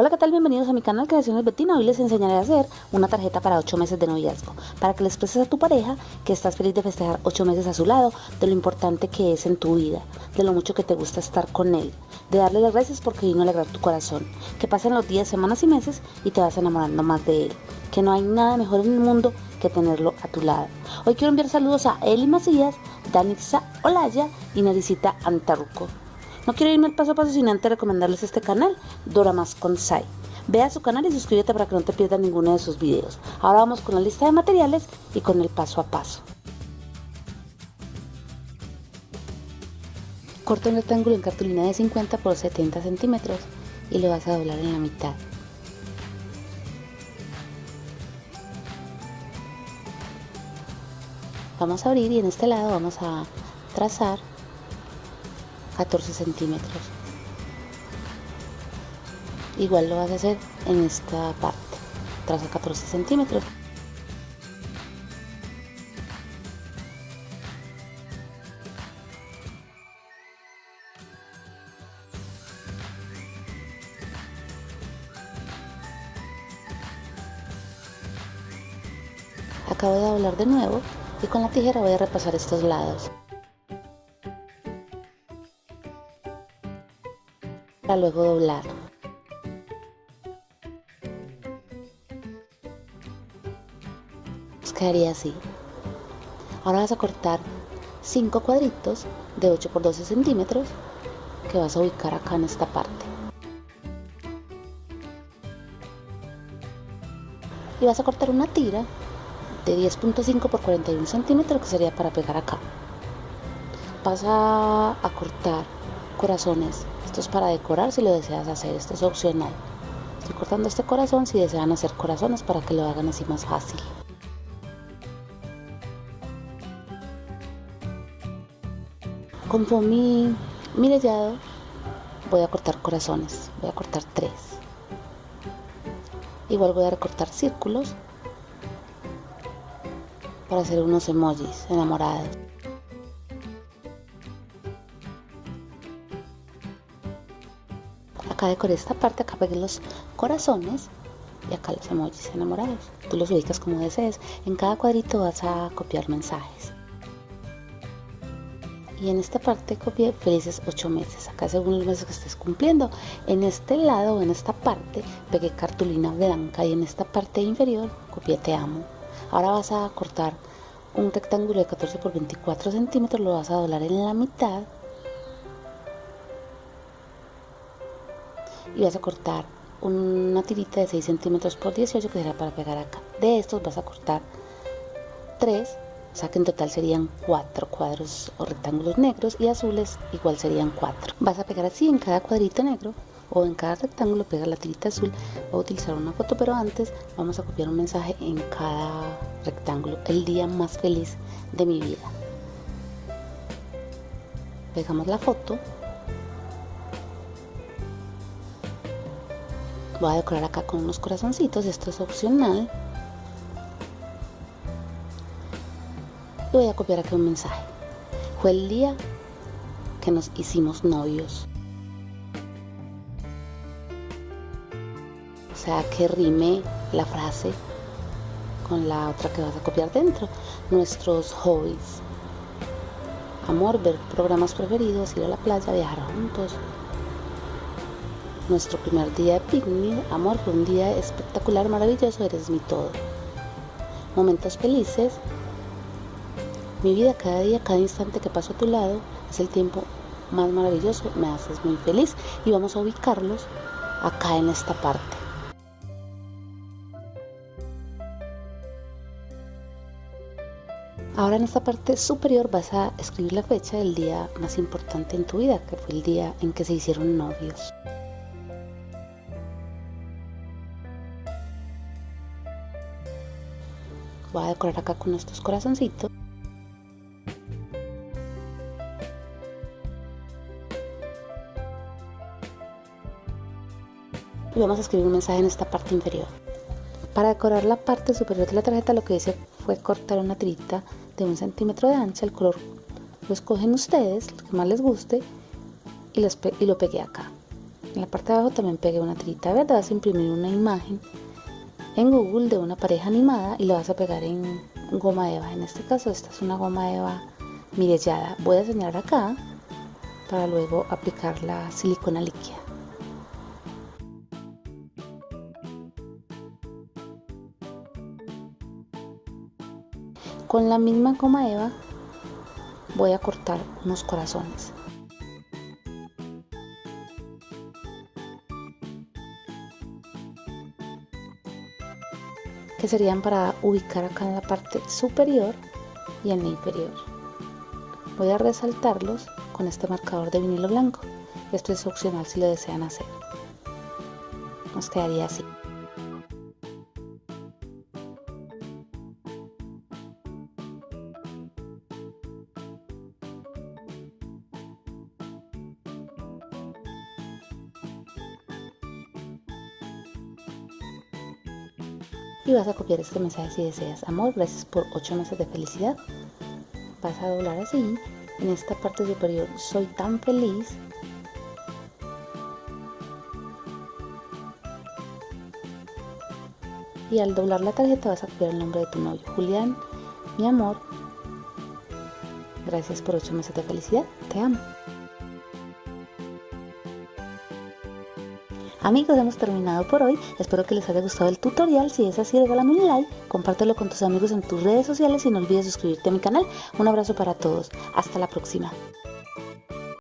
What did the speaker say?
Hola, ¿qué tal? Bienvenidos a mi canal Creaciones Betina. Hoy les enseñaré a hacer una tarjeta para 8 meses de noviazgo, para que le expreses a tu pareja que estás feliz de festejar 8 meses a su lado, de lo importante que es en tu vida, de lo mucho que te gusta estar con él, de darle las gracias porque vino a alegrar tu corazón, que pasen los días, semanas y meses y te vas enamorando más de él, que no hay nada mejor en el mundo que tenerlo a tu lado. Hoy quiero enviar saludos a Eli Macías, Danitza Olaya y Naricita Antaruco. No quiero irme al paso a paso sin antes recomendarles este canal, Dora Más Sai. Ve a su canal y suscríbete para que no te pierdas ninguno de sus videos. Ahora vamos con la lista de materiales y con el paso a paso. Corta un rectángulo en cartulina de 50 por 70 centímetros y lo vas a doblar en la mitad. Vamos a abrir y en este lado vamos a trazar 14 centímetros. Igual lo vas a hacer en esta parte traza 14 centímetros. Acabo de doblar de nuevo y con la tijera voy a repasar estos lados luego doblar. Nos quedaría así. Ahora vas a cortar 5 cuadritos de 8 por 12 centímetros que vas a ubicar acá en esta parte. Y vas a cortar una tira de 10.5 por 41 centímetros que sería para pegar acá. Vas a cortar corazones esto es para decorar si lo deseas hacer, esto es opcional. Estoy cortando este corazón si desean hacer corazones para que lo hagan así más fácil. Con mi, mi voy a cortar corazones, voy a cortar tres. Igual voy a recortar círculos para hacer unos emojis enamorados. Acá decoré esta parte, acá pegué los corazones y acá los emojis enamorados. Tú los ubicas como desees. En cada cuadrito vas a copiar mensajes. Y en esta parte copié felices 8 meses, acá según los meses que estés cumpliendo. En este lado o en esta parte pegué cartulina blanca y en esta parte inferior copié te amo. Ahora vas a cortar un rectángulo de 14 por 24 centímetros, lo vas a doblar en la mitad y vas a cortar una tirita de 6 centímetros por 18 que será para pegar acá. De estos vas a cortar 3, o sea que en total serían 4 cuadros o rectángulos negros y azules igual serían 4. Vas a pegar así en cada cuadrito negro o en cada rectángulo pega la tirita azul. Voy a utilizar una foto pero antes vamos a copiar un mensaje en cada rectángulo. El día más feliz de mi vida. Pegamos la foto Voy a decorar acá con unos corazoncitos, esto es opcional. Y voy a copiar aquí un mensaje. Fue el día que nos hicimos novios. O sea, que rime la frase con la otra que vas a copiar dentro. Nuestros hobbies. Amor, ver programas preferidos, ir a la playa, viajar juntos, nuestro primer día de picnic, amor, fue un día espectacular, maravilloso, eres mi todo. Momentos felices. Mi vida cada día, cada instante que paso a tu lado es el tiempo más maravilloso, me haces muy feliz y vamos a ubicarlos acá en esta parte. Ahora en esta parte superior vas a escribir la fecha del día más importante en tu vida, que fue el día en que se hicieron novios. Voy a decorar acá con estos corazoncitos. Y vamos a escribir un mensaje en esta parte inferior. Para decorar la parte superior de la tarjeta lo que hice fue cortar una tirita de un centímetro de ancha el color lo escogen ustedes lo que más les guste y, lo pegué acá. En la parte de abajo también pegué una tirita verde, vas a imprimir una imagen en Google de una pareja animada y la vas a pegar en goma eva. En este caso esta es una goma eva mirellada. Voy a señalar acá para luego aplicar la silicona líquida. Con la misma goma eva voy a cortar unos corazones. Que serían para ubicar acá en la parte superior y en la inferior. Voy a resaltarlos con este marcador de vinilo blanco. Esto es opcional si lo desean hacer. Nos quedaría así. Y vas a copiar este mensaje si deseas. Amor, gracias por 8 meses de felicidad. Vas a doblar así. En esta parte superior, soy tan feliz. Y al doblar la tarjeta vas a copiar el nombre de tu novio. Julián, mi amor, gracias por 8 meses de felicidad. Te amo. Amigos, hemos terminado por hoy. Espero que les haya gustado el tutorial. Si es así, regálame un like, compártelo con tus amigos en tus redes sociales y no olvides suscribirte a mi canal. Un abrazo para todos. Hasta la próxima.